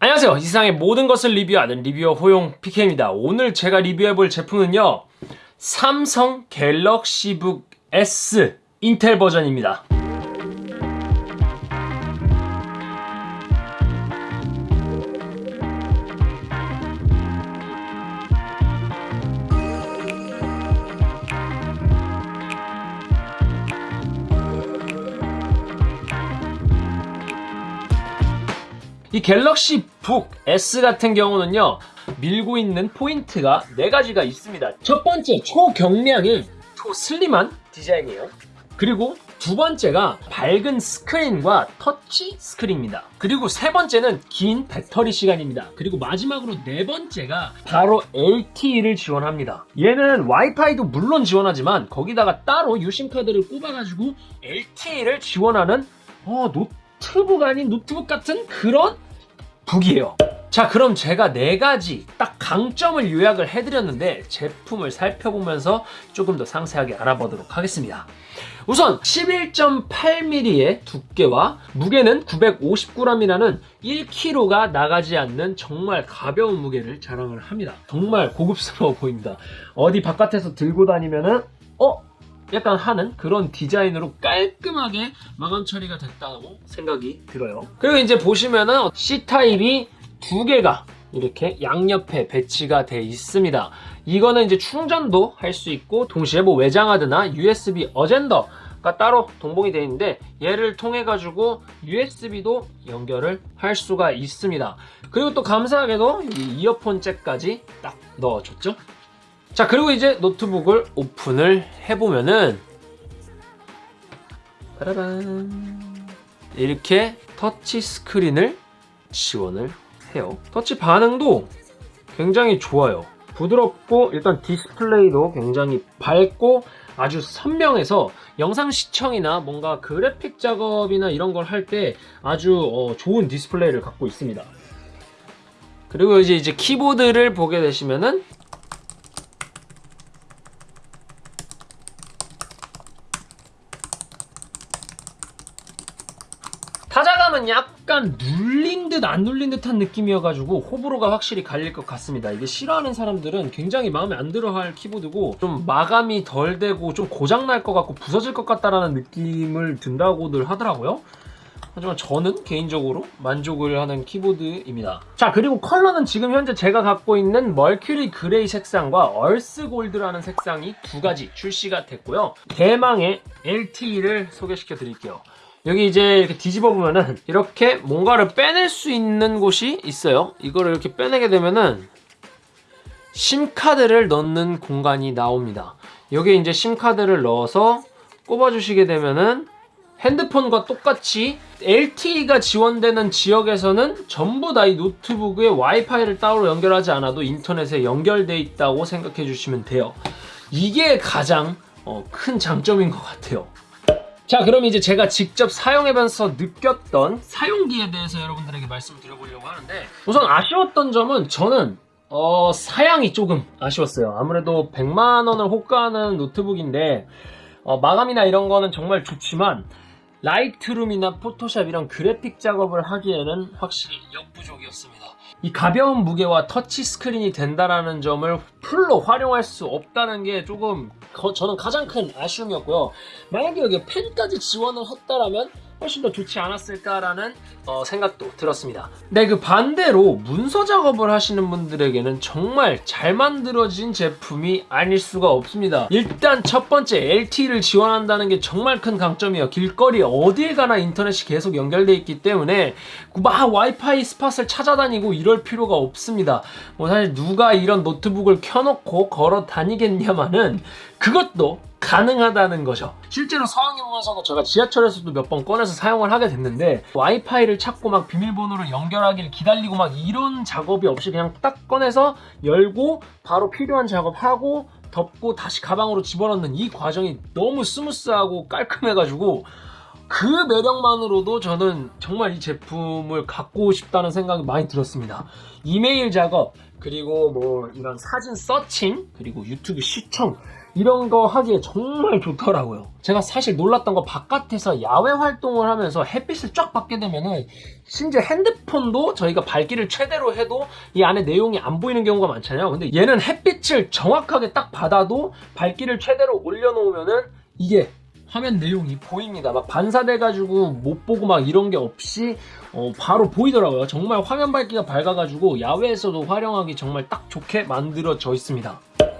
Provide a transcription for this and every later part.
안녕하세요. 이 세상의 모든 것을 리뷰하는 리뷰어 호용 PK입니다. 오늘 제가 리뷰해볼 제품은요 삼성 갤럭시북 S 인텔 버전입니다 이 갤럭시 북 S 같은 경우는요 밀고 있는 포인트가 네 가지가 있습니다. 첫 번째 초경량의 초슬림한 디자인이에요. 그리고 두 번째가 밝은 스크린과 터치 스크린입니다. 그리고 세 번째는 긴 배터리 시간입니다. 그리고 마지막으로 네 번째가 바로 LTE를 지원합니다. 얘는 와이파이도 물론 지원하지만 거기다가 따로 유심 카드를 꼽아가지고 LTE를 지원하는 어, 노트 노트북 아닌 노트북 같은 그런 북이에요. 자 그럼 제가 네 가지 딱 강점을 요약을 해드렸는데 제품을 살펴보면서 조금 더 상세하게 알아보도록 하겠습니다. 우선 11.8mm의 두께와 무게는 950g이라는 1kg가 나가지 않는 정말 가벼운 무게를 자랑을 합니다. 정말 고급스러워 보입니다. 어디 바깥에서 들고 다니면은 어? 약간 하는 그런 디자인으로 깔끔하게 마감 처리가 됐다고 생각이 들어요. 그리고 이제 보시면은 C타입이 두 개가 이렇게 양옆에 배치가 돼 있습니다. 이거는 이제 충전도 할 수 있고 동시에 뭐 외장하드나 USB 어젠더 가 따로 동봉이 되어 있는데 얘를 통해 가지고 USB도 연결을 할 수가 있습니다. 그리고 또 감사하게도 이 이어폰 잭까지 딱 넣어줬죠 자 그리고 이제 노트북을 오픈을 해보면은 빠라란. 이렇게 터치 스크린을 지원을 해요. 터치 반응도 굉장히 좋아요. 부드럽고 일단 디스플레이도 굉장히 밝고 아주 선명해서 영상 시청이나 뭔가 그래픽 작업이나 이런 걸 할 때 아주 어, 좋은 디스플레이를 갖고 있습니다. 그리고 이제 이제 키보드를 보게 되시면은 타자감은 약간 눌린 듯 안 눌린 듯한 느낌이어가지고 호불호가 확실히 갈릴 것 같습니다. 이게 싫어하는 사람들은 굉장히 마음에 안 들어할 키보드고 좀 마감이 덜 되고 좀 고장날 것 같고 부서질 것 같다라는 느낌을 든다고들 하더라고요. 하지만 저는 개인적으로 만족을 하는 키보드입니다. 자 그리고 컬러는 지금 현재 제가 갖고 있는 Mercury Gray 색상과 Earth Gold라는 색상이 두 가지 출시가 됐고요. 대망의 LTE를 소개시켜 드릴게요 여기 이제 이렇게 뒤집어 보면은 이렇게 뭔가를 빼낼 수 있는 곳이 있어요. 이거를 이렇게 빼내게 되면은 SIM카드를 넣는 공간이 나옵니다. 여기에 이제 SIM카드를 넣어서 꼽아 주시게 되면은 핸드폰과 똑같이 LTE가 지원되는 지역에서는 전부 다 이 노트북에 와이파이를 따로 연결하지 않아도 인터넷에 연결돼 있다고 생각해 주시면 돼요. 이게 가장 어, 큰 장점인 것 같아요 자 그럼 이제 제가 직접 사용해면서 느꼈던 사용기에 대해서 여러분들에게 말씀을 드려보려고 하는데 우선 아쉬웠던 점은 저는 어, 사양이 조금 아쉬웠어요. 아무래도 100만원을 호가하는 노트북인데 어, 마감이나 이런 거는 정말 좋지만 Lightroom이나 Photoshop 이런 그래픽 작업을 하기에는 확실히 역부족이었습니다. 이 가벼운 무게와 터치 스크린이 된다라는 점을 full로 활용할 수 없다는 게 조금 거, 저는 가장 큰 아쉬움이었고요. 만약에 여기 펜까지 지원을 했다라면 훨씬 더 좋지 않았을까라는 어, 생각도 들었습니다. 네, 그 반대로 문서 작업을 하시는 분들에게는 정말 잘 만들어진 제품이 아닐 수가 없습니다. 일단 첫 번째 LTE를 지원한다는 게 정말 큰 강점이에요. 길거리 어딜 가나 인터넷이 계속 연결돼 있기 때문에 막 와이파이 spot을 찾아다니고 이럴 필요가 없습니다. 뭐 사실 누가 이런 노트북을 켜놓고 걸어 다니겠냐마는 그것도 가능하다는 거죠. 실제로 서학여공에서도 제가 지하철에서도 몇 번 꺼내서 사용을 하게 됐는데 와이파이를 찾고 막 비밀번호를 연결하기를 기다리고 막 이런 작업이 없이 그냥 딱 꺼내서 열고 바로 필요한 작업하고 덮고 다시 가방으로 집어넣는 이 과정이 너무 smooth하고 깔끔해가지고 그 매력만으로도 저는 정말 이 제품을 갖고 싶다는 생각이 많이 들었습니다. 이메일 작업 그리고 뭐 이런 사진 서칭 그리고 유튜브 시청 이런 거 하기에 정말 좋더라고요. 제가 사실 놀랐던 거 바깥에서 야외 활동을 하면서 햇빛을 쫙 받게 되면은 심지어 핸드폰도 저희가 밝기를 최대로 해도 이 안에 내용이 안 보이는 경우가 많잖아요. 근데 얘는 햇빛을 정확하게 딱 받아도 밝기를 최대로 올려놓으면은 이게 화면 내용이 보입니다. 막 반사돼가지고 못 보고 막 이런 게 없이 어, 바로 보이더라고요. 정말 화면 밝기가 밝아가지고 야외에서도 활용하기 정말 딱 좋게 만들어져 있습니다.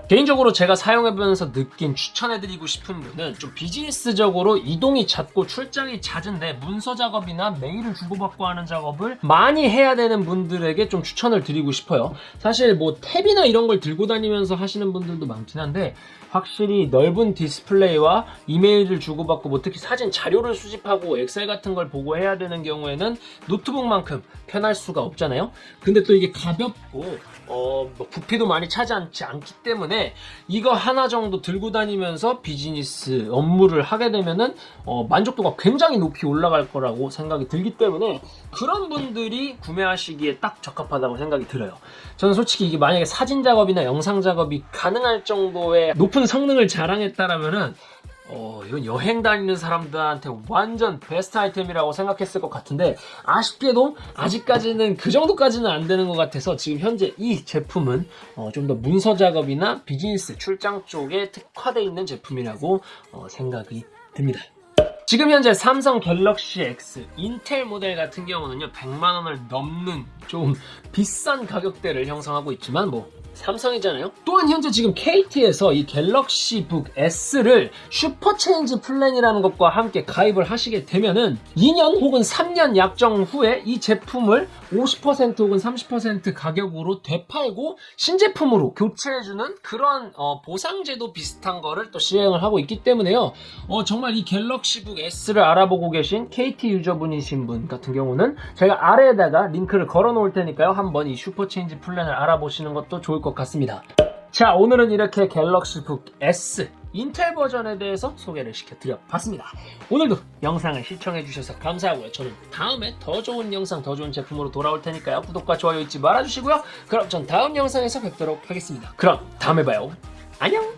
개인적으로 제가 사용해보면서 느낀 추천해드리고 싶은 분은 좀 비즈니스적으로 이동이 잦고 출장이 잦은데 문서 작업이나 메일을 주고받고 하는 작업을 많이 해야 되는 분들에게 좀 추천을 드리고 싶어요. 사실 뭐 탭이나 이런 걸 들고 다니면서 하시는 분들도 많긴 한데 확실히 넓은 디스플레이와 이메일을 주고받고 뭐 특히 사진 자료를 수집하고 Excel 같은 걸 보고 해야 되는 경우에는 노트북만큼 편할 수가 없잖아요. 근데 또 이게 가볍고 어, 뭐 부피도 많이 차지하지 않기 때문에 이거 하나 정도 들고 다니면서 비즈니스 업무를 하게 되면은 어, 만족도가 굉장히 높이 올라갈 거라고 생각이 들기 때문에 그런 분들이 구매하시기에 딱 적합하다고 생각이 들어요. 저는 솔직히 이게 만약에 사진 작업이나 영상 작업이 가능할 정도의 높은 성능을 자랑했다라면은 어, 이건 여행 다니는 사람들한테 완전 베스트 아이템이라고 생각했을 것 같은데 아쉽게도 아직까지는 그 정도까지는 안 되는 것 같아서 지금 현재 이 제품은 어, 좀 더 문서 작업이나 비즈니스 출장 쪽에 특화되어 있는 제품이라고 어, 생각이 듭니다. 지금 현재 삼성 갤럭시 X 인텔 모델 같은 경우는요 100만 원을 넘는 좀 비싼 가격대를 형성하고 있지만 뭐 삼성이잖아요. 또한 현재 지금 KT에서 이 Galaxy Book S를 슈퍼체인지 플랜이라는 것과 함께 가입을 하시게 되면은 2년 혹은 3년 약정 후에 이 제품을 50% 혹은 30% 가격으로 되팔고 신제품으로 교체해주는 그런 어, 보상제도 비슷한 거를 또 시행을 하고 있기 때문에요. 어, 정말 이 갤럭시 북 S를 알아보고 계신 KT 유저분이신 분 같은 경우는 제가 아래에다가 링크를 걸어 놓을 테니까요. 한번 이 Super Change Plan을 알아보시는 것도 좋을 것 같습니다. 자, 오늘은 이렇게 갤럭시 북 S 인텔 버전에 대해서 소개를 시켜드려 봤습니다. 오늘도 영상을 시청해 주셔서 감사하고요. 저는 다음에 더 좋은 영상, 더 좋은 제품으로 돌아올 테니까요. 구독과 좋아요 잊지 말아주시고요. 그럼 전 다음 영상에서 뵙도록 하겠습니다. 그럼 다음에 봐요. 안녕!